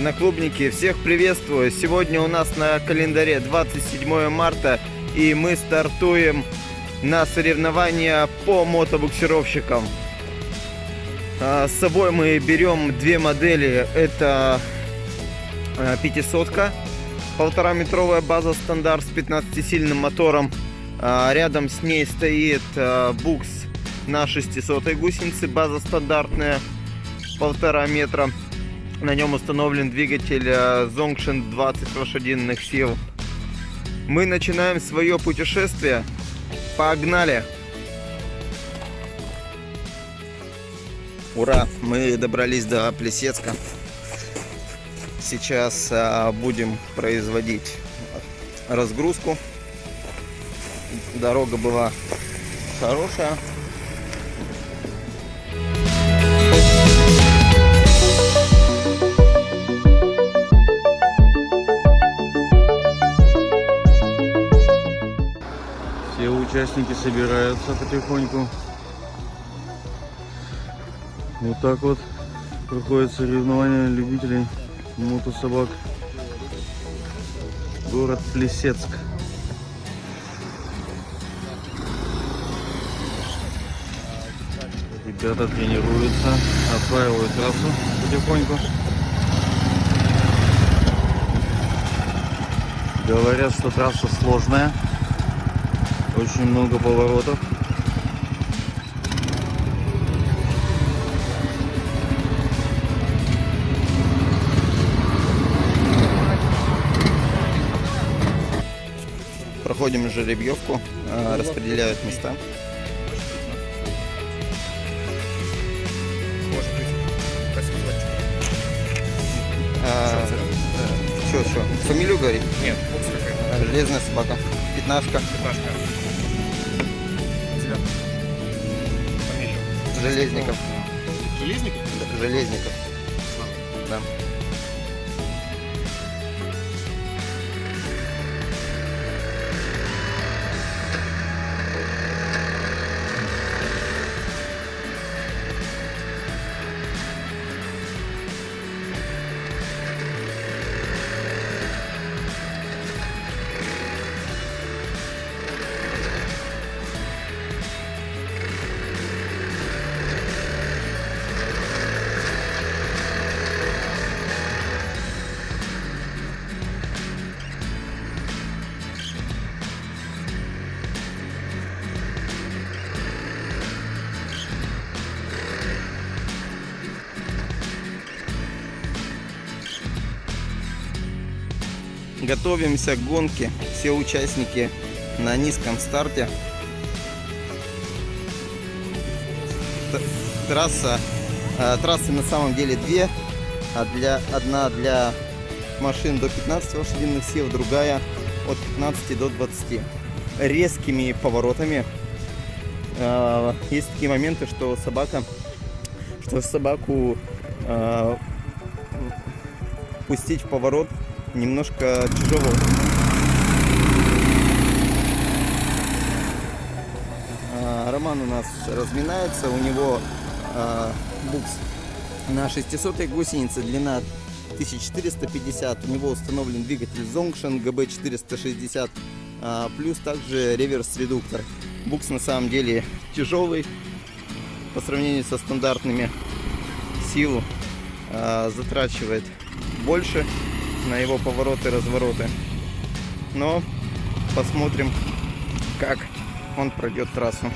одноклубники, всех приветствую! Сегодня у нас на календаре 27 марта и мы стартуем на соревнования по мотобуксировщикам. А, с собой мы берем две модели, это 500 полтора метровая база стандарт с 15-сильным мотором. А, рядом с ней стоит а, букс на 600 гусенице, база стандартная, полтора метра. На нем установлен двигатель Zongshin 20 лошадиных сил. Мы начинаем свое путешествие. Погнали! Ура! Мы добрались до Плесецка. Сейчас а, будем производить разгрузку. Дорога была хорошая. Участники собираются потихоньку. Вот так вот проходит соревнования любителей мотособак. Город Плесецк. Ребята тренируются, осваивают трассу потихоньку. Говорят, что трасса сложная. Очень много поворотов. Проходим жеребьевку, а, распределяют места. А, что, что? Фамилию говорит? Нет, Железная собака. Пятнашка. Пятнашка. Железников. Железников? Железников. Да. Готовимся к гонке. Все участники на низком старте. Трасса, э, трассы на самом деле две. А одна для машин до 15 лошадиных сил, другая от 15 до 20. Резкими поворотами. Э, есть такие моменты, что собака, что собаку пустить в поворот немножко тяжело. А, Роман у нас разминается, у него а, букс на 600 гусенице, длина 1450, у него установлен двигатель Zongshin GB460, а, плюс также реверс-редуктор. Букс на самом деле тяжелый по сравнению со стандартными, силу затрачивает больше на его повороты развороты. Но посмотрим, как он пройдет трассу.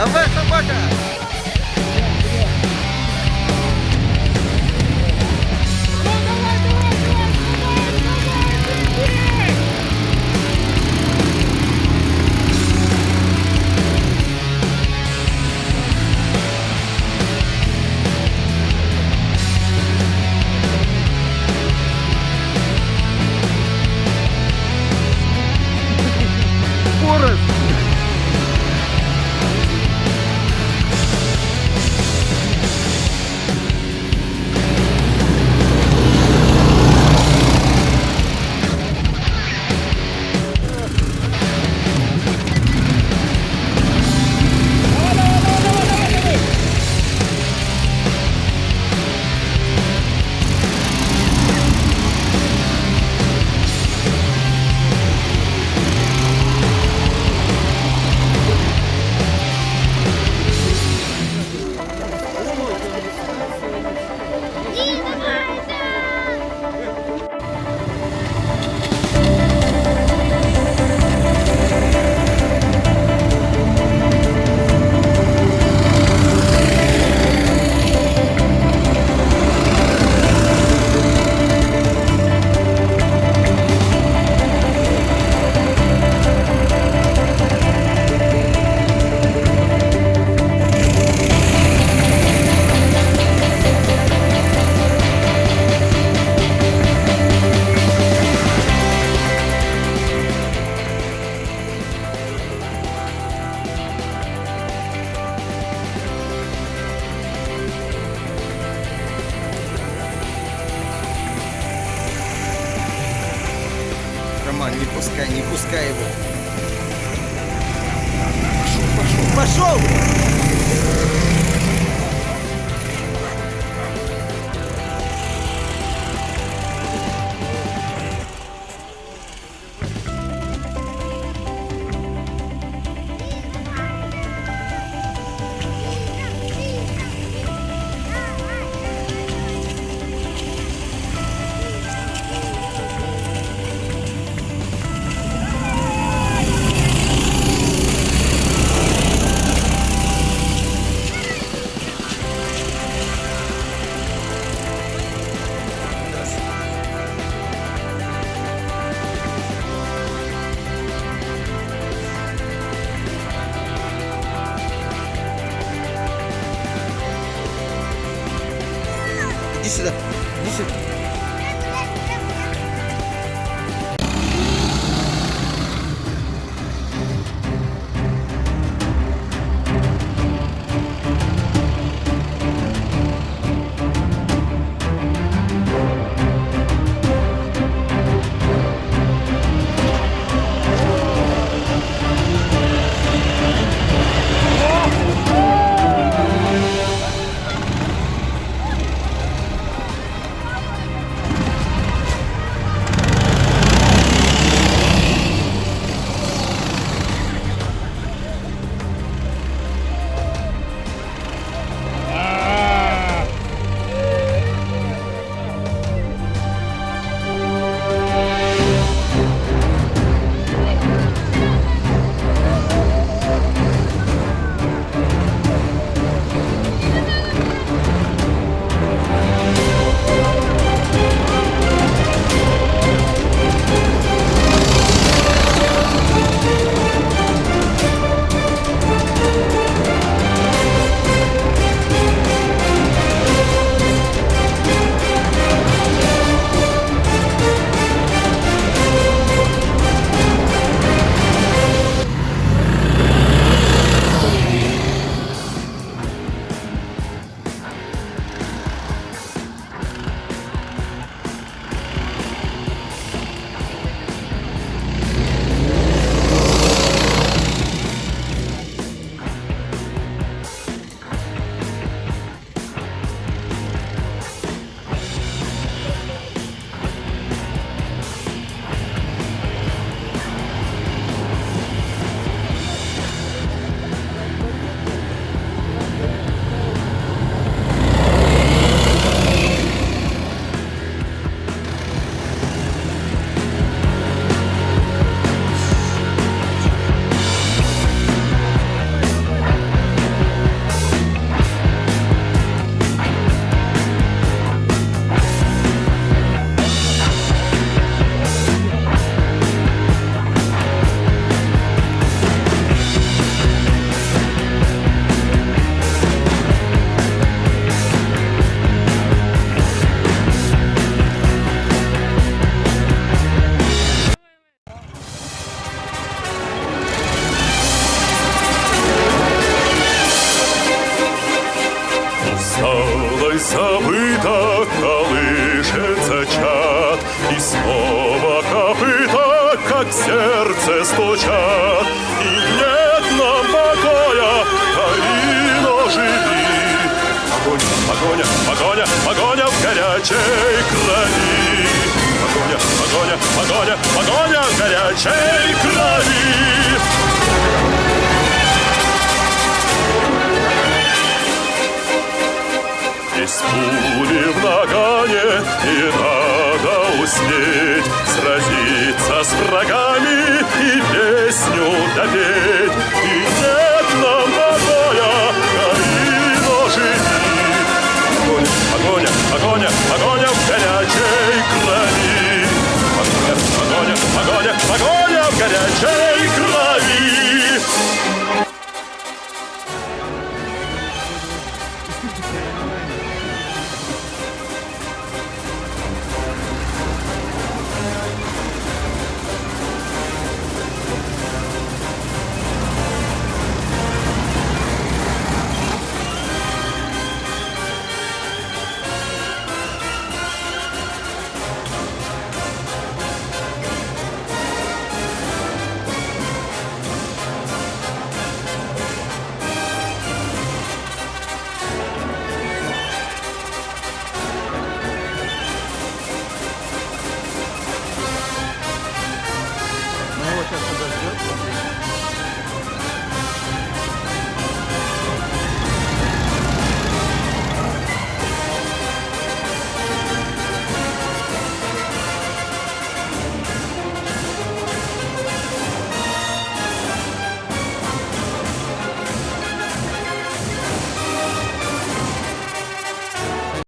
Давай, собака! So. 你是的，你是。Забыто, колышется чат, И снова копыта, как сердце стучат. И нет нам покоя, Калино, живи. Погоня, погоня, погоня, погоня в горячей крови. Погоня, погоня, погоня, погоня в горячей крови. Без пули в нагане не надо успеть Сразиться с врагами и песню допеть